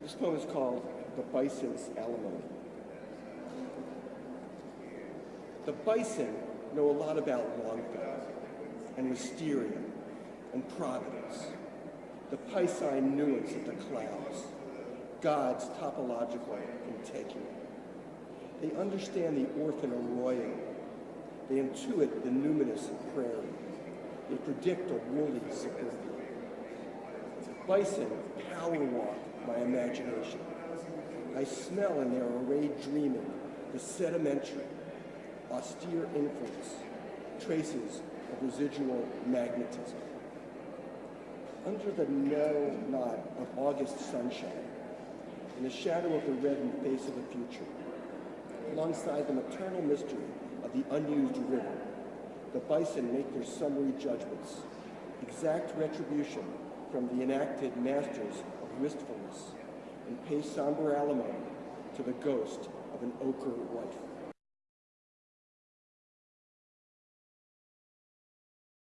This poem is called The Bison's Alimony. The bison know a lot about Longfellow and wisteria and providence, the piscine nuance of the clouds, God's topological integument. They understand the orphan arroyo. They intuit the numinous prairie. They predict a woolly suburbia. Bison power imagination. I smell in their arrayed dreaming the sedimentary, austere influence, traces of residual magnetism. Under the narrow knot of August sunshine, in the shadow of the reddened face of the future, alongside the maternal mystery of the unused river, the bison make their summary judgments, exact retribution from the enacted masters of wistfulness, and pay somber alimony to the ghost of an ochre wife.